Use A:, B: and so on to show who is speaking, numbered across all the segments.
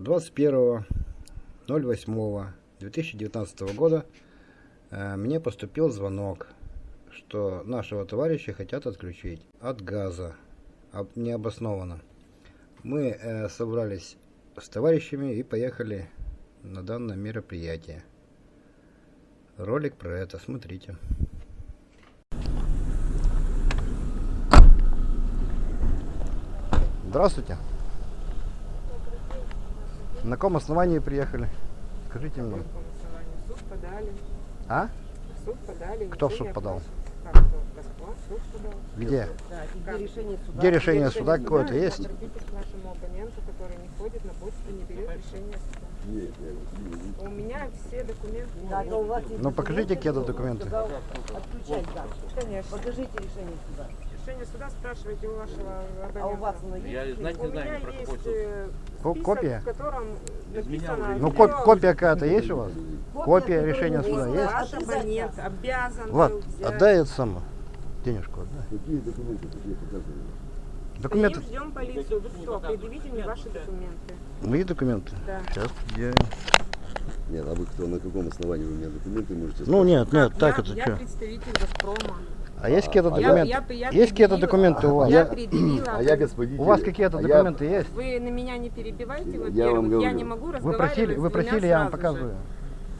A: 21.08.2019 года э, мне поступил звонок, что нашего товарища хотят отключить от газа, об- необоснованно. Мы э, собрались с товарищами и поехали на данное мероприятие. Ролик про это смотрите. Здравствуйте. На каком основании приехали? Скажите мне.
B: каком основании? В суд подали.
A: А?
B: В суд подали.
A: Кто в суд подал?
B: Как кто? Москва в суд подал.
A: Где?
B: Да,
C: Где решение суда?
A: Где решение
B: Решение
A: суда какое-то есть?
B: К нашему оппоненту, который не ходит на почту, не берет решение суда. У меня все документы.
C: Да, но у вас есть
A: Ну, покажите, это
C: документы, Отключать газ.
B: Конечно.
C: Покажите решение суда.
B: Решение суда спрашивайте у вашего абонента.
C: А у вас оно
D: Я
C: есть?
D: знать
B: У
D: не
B: меня
D: знаю, про
B: есть
D: какой
B: э, список,
A: копия?
B: в котором написано...
A: Ну, коп- копия какая-то есть у вас? Копия
C: которую
A: решения суда есть?
B: Ваш абонент обязан
A: Влад,
B: был взять.
A: отдай это самое. Денежку отдай.
E: Какие документы такие показывали?
A: Документы.
B: Стоим, ждем полицию. Вы кто? Предъявите мне ваши документы.
A: Мои документы?
B: Да.
A: Сейчас я...
E: Нет, а вы кто, на каком основании вы мне документы можете
A: Ну нет, нет, так
B: я,
A: это
B: я
A: что?
B: представитель Газпрома.
A: А есть какие-то
E: А я-
A: документы?
B: я- я
A: Есть какие-то документы у вас?
B: Я предъявила.
E: А я господин.
A: У вас какие-то
E: а я-
A: документы есть?
B: Вы на меня не перебивайте,
E: Я
B: во-первых.
E: вам
B: Я,
E: говорю.
B: не могу
A: Вы
B: разговаривать
A: просили, вы
B: с двумя
A: просили, я вам
B: сразу же.
A: показываю.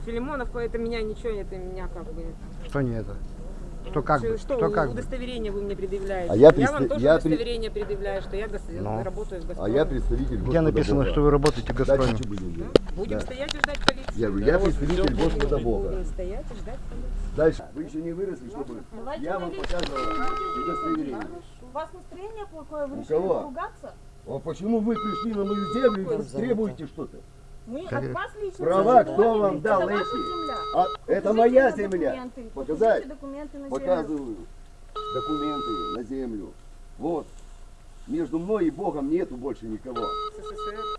B: Филимонов, это меня ничего, это меня как бы...
A: Что не это? Что как бы?
B: Что,
A: Что как
B: удостоверение вы мне предъявляете?
E: А я
B: вам
E: представ-
B: тоже
E: я при-
B: удостоверение предъявляю, что я гос-
A: Ну.
B: работаю в
E: А
B: Газпроме.
E: я представитель
A: Где
E: Господа
A: написано,
E: Бога.
A: что вы работаете в Газпроме?
E: что будем делать?
B: Будем
E: Да.
B: стоять и ждать полицию.
E: Я говорю, я представитель Господа Бога.
B: Будем стоять и ждать полицию.
E: Дальше. Вы еще не выросли, чтобы
F: Давайте
E: я вам показывал удостоверение.
F: У вас настроение плохое, вы решили
E: кого?
F: поругаться?
E: А почему вы пришли на мою землю и требуете что-то?
F: Мы
A: Как-
F: от вас лично
E: Права кто вам дал эти? А это моя земля.
F: документы,
E: Показать?
F: документы на землю.
E: Показываю документы на землю. Вот. Между мной и Богом нету больше никого.
B: СССР.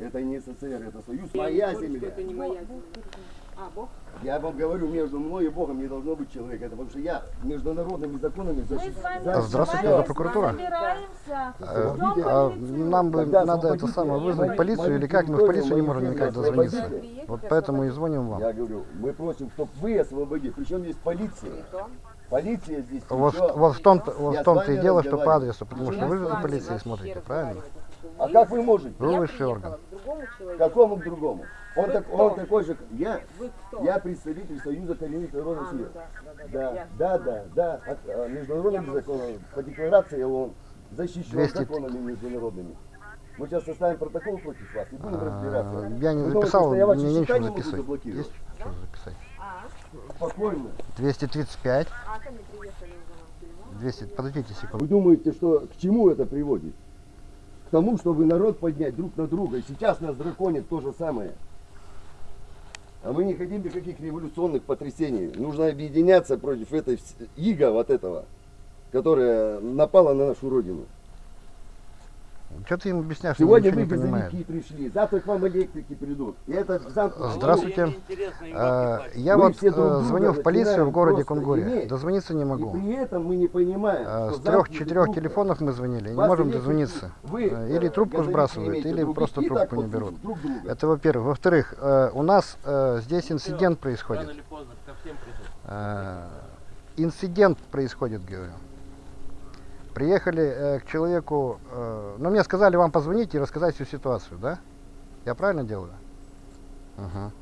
E: Это не СССР, это Союз. Моя земля.
B: Это не моя земля. А, Бог?
E: Я вам говорю, между мной и Богом не должно быть человека. Это потому что я международными законами защищаю.
A: здравствуйте, это прокуратура.
F: собираемся.
A: Э, а нам бы надо это самое вызвать полицию или как? Мы в
E: территорию,
A: полицию не можем никак дозвониться. Вот поэтому и звоним вам.
E: Я говорю, мы просим, чтобы вы освободили. Причем здесь полиция. Полиция здесь.
A: Вот, в том-то вот в том-то
E: с
A: и дело, что по адресу, потому что вы за полицией смотрите, правильно?
E: А как вы можете?
B: Приехала
A: орган.
B: к.
E: Какому к другому? Он,
B: Вы
E: так,
B: кто?
E: он такой же, как я.
B: Вы кто?
E: Я представитель Союза коренных народов
B: А, ну
E: Сирии.
B: да, да, да,
E: Да, да, да, да. От, а, международными законами, по декларации он защищен
A: 200.
E: законами международными. Мы сейчас составим протокол против вас и будем
A: А,
E: разбираться.
A: Я не записал,
E: что я
A: мне нечего
E: не могу
A: записать. Есть что записать?
B: А,
E: Спокойно.
A: 235,
B: а ко мне приехали уже нам Филимонов.
A: 200, подождите секунду.
E: Вы думаете, что к чему это приводит? К тому, чтобы народ поднять друг на друга. И сейчас нас драконит то же самое. А мы не хотим никаких революционных потрясений. Нужно объединяться против этой иго вот этого, которая напала на нашу родину.
A: Что ты им объясняешь, что
E: Сегодня вы газовики пришли, завтра к вам электрики придут. И это
A: Здравствуйте.
D: Им
A: Э, Я
E: Мы
A: вот
E: друг
A: э, звоню в полицию в городе Кунгуре. Дозвониться не
E: И
A: могу.
E: при этом мы не понимаем,
A: Э, С трех
E: замкнутый
A: четырех
E: круг.
A: телефонов мы звонили, не можем дозвониться.
E: Вы,
A: Или трубку сбрасывают, или просто трубку не берут.
E: Друг друга.
A: Это во-первых. Во-вторых, у нас здесь инцидент происходит. Инцидент происходит, говорю. Приехали э, к человеку, э, ну мне сказали вам позвонить и рассказать всю ситуацию, да? Я правильно делаю? Мгм.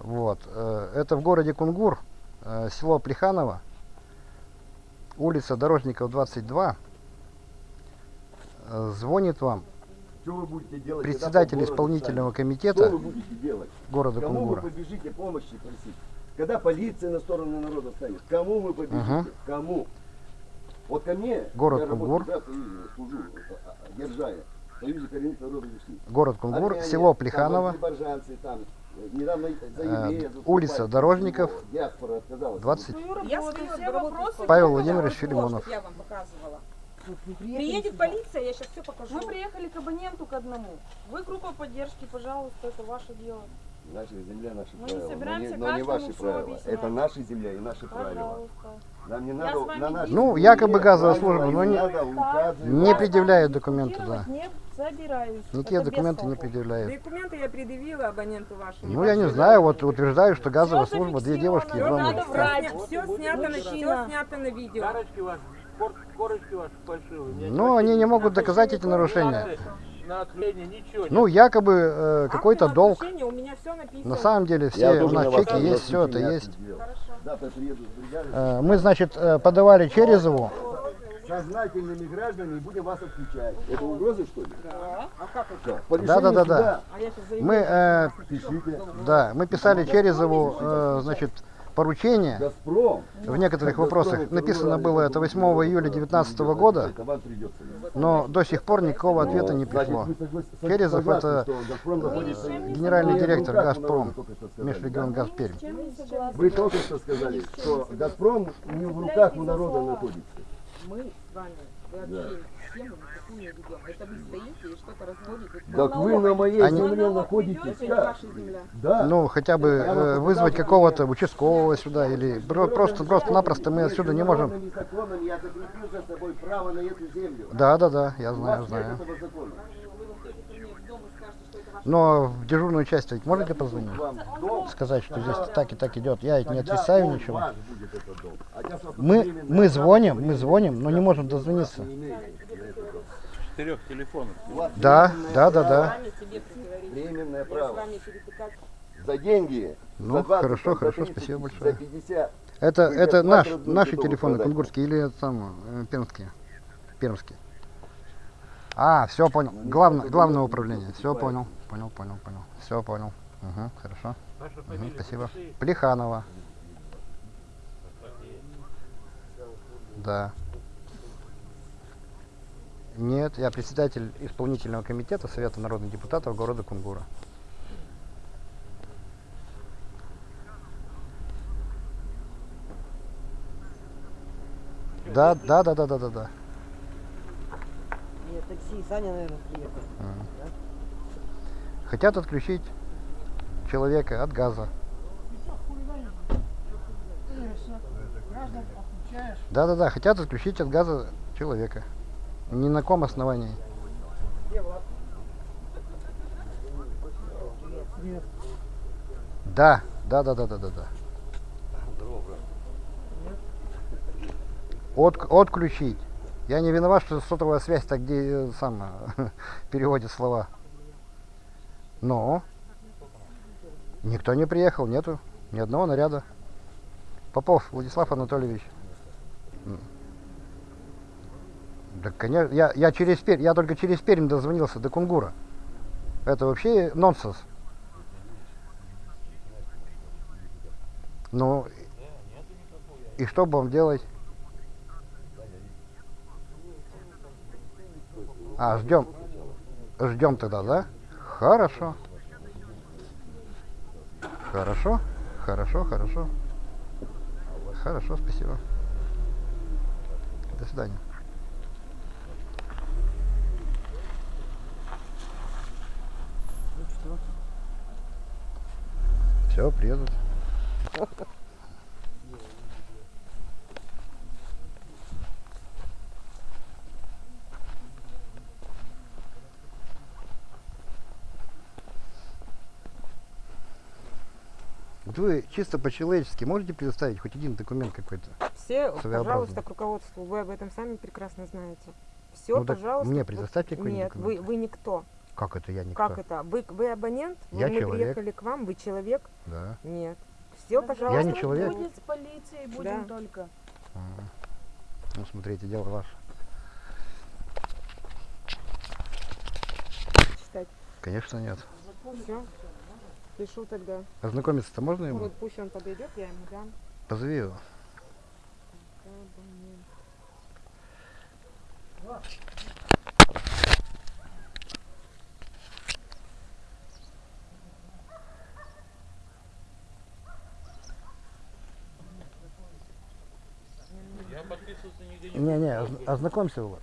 A: Вот. э, Это в городе Кунгур, село Плеханово, улица Дорожников 22. Э, Звонит вам
E: делать?
A: председатель исполнительного
E: станете?
A: комитета
E: Что вы будете делать?
A: города
E: Кому
A: Кунгура.
E: вы побежите помощи просить? Когда полиция на сторону народа станет, кому вы побежите?
A: Ага.
E: Кому? Вот ко мне,
A: Город
E: я
A: Кунгур.
E: Союзе, служу, держая, Союзе коренных народов.
A: Город Кунгур,
E: Армяне,
A: село Плеханово,
E: там, недавно за
A: Э, улица Дорожников,
E: Диаспора отказалась.
A: 20.
B: Я свои все вопросы...
A: Павел Владимирович Филимонов.
B: Я вам показывала.
C: Приехали
B: Приедет
C: сюда.
B: полиция, я сейчас все покажу.
F: Мы приехали к абоненту к одному. Вы группа поддержки, пожалуйста, это ваше дело.
E: Наша земля, наши
F: Мы не
E: правила. Но не, но не ваши правила.
F: объяснять.
E: Это наша земля и наши правила.
F: Пожалуйста.
E: Нам не
F: Я
E: надо на нашей
A: Ну, якобы газовая
E: правила
A: служба, но
E: не
A: не- предъявляют документы, да.
F: Не собираюсь.
A: Никакие
F: Это без
A: документы не предъявляют.
B: Документы я предъявила абоненту вашему.
A: Ну, я не знаю, вот утверждаю, что газовая
F: Всё
A: служба, две девушки и два мужика.
B: Все снято, на, всё снято на видео.
D: Корочки ваши, кор- корочки ваши фальшивые. Мне
A: Ну, они не могут доказать эти нарушения.
D: На отление ничего нет.
A: Ну, якобы э, какой-то долг.
B: У меня все написано.
A: На самом деле все у нас чеки есть, все это есть. Э, Мы, значит, э, подавали Черезову.
E: Сознательными гражданами будем вас отключать. Это угроза, что ли? Да. А как это? По
A: Да, да, да, да.
B: А
A: Мы, э,
E: пишите.
A: да, мы писали Черезову, э, значит, поручение
E: Газпром.
A: в некоторых вопросах. Написано было это 8 июля 2019 года, но до сих пор никакого ответа не пришло.
E: согласны,
A: это Генеральный директор «Газпром», межрегион? Газперм.
E: Вы только что сказали, что «Газпром» не в руках у народа находится.
B: Мы с вами вообще
E: Да.
B: Не ведем. Это вы стоите и что-то разводите.
E: Так вы на моей
A: Они-
E: земле находитесь.
B: Земля.
E: Да.
A: Ну, хотя бы э, вызвать какого-то участкового сюда или про- просто просто-напросто мы отсюда не можем.
E: Международными законами я закрепил за собой право на эту землю.
A: Да, да, да, я знаю, знаю. Но в дежурную часть ведь можете позвонить? Сказать, что здесь так и так идет. Я ведь не отрицаю ничего.
E: А
A: Мы, мы звоним, мы звоним, но не можем дозвониться.
E: не имею на этот дом.
D: Четырех телефонов.
A: Да, да, да, да.
E: Временное право. За деньги.
A: Ну,
E: за 20,
A: хорошо,
E: за
A: хорошо,
E: 30,
A: спасибо
E: За
A: большое.
E: 50.
A: Это, это наш, наши телефоны,
E: продать?
A: кунгурские или там, э, пермские? Пермские. А, все понял. Главное, главное управление. Все понял, понял, понял, понял. Все понял. Угу, хорошо.
D: Фамилия
A: спасибо. Плеханова. Да. Нет, я председатель исполнительного комитета Совета народных депутатов города Кунгура. Да, да, да, да, да, да, да.
C: Нет, такси, Саня, наверное, приехал.
A: Хотят отключить человека от газа. Да, да, да, хотят отключить от газа человека. Ни на ком основании. Да, да, да, да, да, да, да. От, отключить. Я не виноват, что сотовая связь так где э, сам э, переводит слова. Но никто не приехал, нету ни одного наряда. Попов Владислав Анатольевич. Да, конечно, я, я через Пермь, я только через Пермь дозвонился до Кунгура. Это вообще нонсенс. Ну, и что будем делать? А, ждем. Ждем тогда, да? Хорошо. Хорошо, хорошо, хорошо. Хорошо, спасибо. До свидания. Все, приедут. Вот вы чисто по-человечески можете предоставить хоть один документ какой-то?
B: Все, пожалуйста, к руководству. Вы об этом сами прекрасно знаете. Все,
A: Ну
B: пожалуйста.
A: мне предоставьте какой-нибудь
B: Нет, вы,
A: документ.
B: вы никто.
A: Как это я никто?
B: Как это? Вы, вы абонент? Вы-
A: Я
B: мы
A: человек.
B: приехали к вам, вы человек?
A: Да.
B: Нет. Все, пожалуйста.
A: не человек.
F: Будет с полицией, будем
B: Да.
F: только.
A: Ага. Ну, смотрите, дело ваше.
B: Читать.
A: Конечно, нет.
B: Все. Пишу тогда.
A: Ознакомиться-то можно ему?
B: Вот пусть он подойдет, я ему дам.
A: Позови его.
B: Абонент.
D: Я подписываться нигде не
A: Не-не, озн- ознакомься его.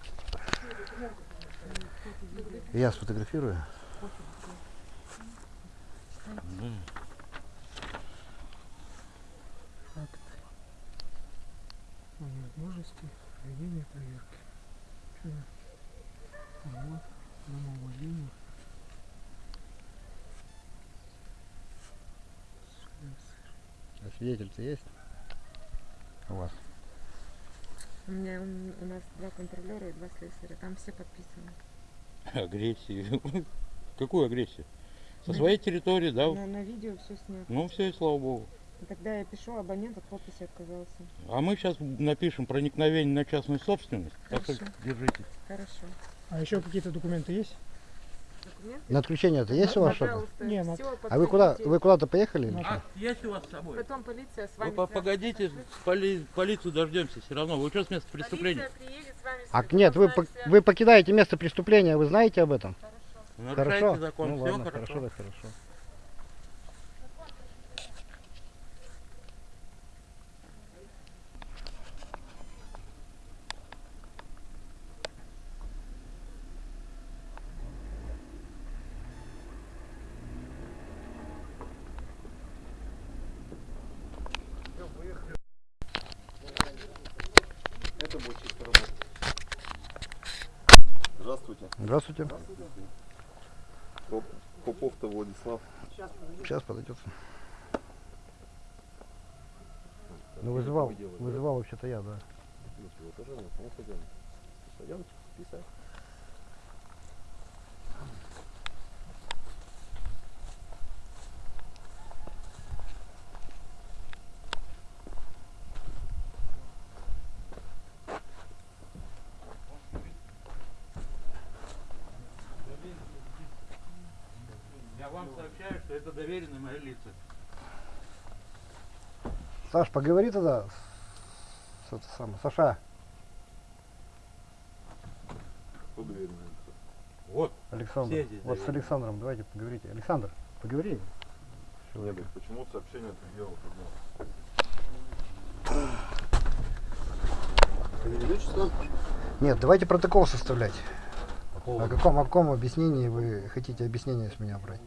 A: Я сфотографирую.
G: о невозможности проведения проверки. Вот, домовладение.
A: А свидетель-то есть? У вас?
B: У меня у нас два контролера и два слесаря. Там все подписаны.
D: Агрессию. Какую агрессию? Со
B: На
D: своей территории, да?
B: На, на видео все снято.
D: Ну все, и слава богу.
B: Тогда я пишу, абонент от подписи отказался.
D: А мы сейчас напишем проникновение на частную собственность. Так что
B: Хорошо.
D: держитесь.
B: Хорошо.
G: А еще какие-то документы есть?
B: Документы?
A: На отключение-то есть у вас что-то?
B: Пожалуйста,
G: Не,
B: всё,
A: А вы куда, вы куда-то поехали? или что?
D: А, есть у вас с собой?
B: Потом полиция с
D: Вы
B: вами
D: по-
B: свяжется.
D: погодите, поли- полицию дождемся все равно. Вы что с места преступления?
B: Полиция приедет с вами.
A: А нет, вы,
B: свяжется.
A: вы покидаете место преступления, вы знаете об этом? Хорошо?
D: закон,
A: ну
D: все
A: ладно,
D: хорошо.
A: хорошо, да, хорошо.
E: Здравствуйте.
A: Здравствуйте.
E: Поп- Попов-то Владислав.
A: Сейчас подойдет. Ну вызывал, вызывал вообще-то я, да.
E: Ничего, ну пойдем. Писать.
D: Я вам сообщаю, что это доверенные мои лица.
A: Саш, поговори тогда с, это самое, Саша,
D: Вот.
A: Александр.
D: Все здесь
A: Вот с. Александром давайте поговорите. Александр, поговори. человеком.
E: Почему сообщение ты делал?
A: Нет, давайте протокол составлять.
E: По
A: О каком, о каком объяснении вы хотите объяснение с меня брать?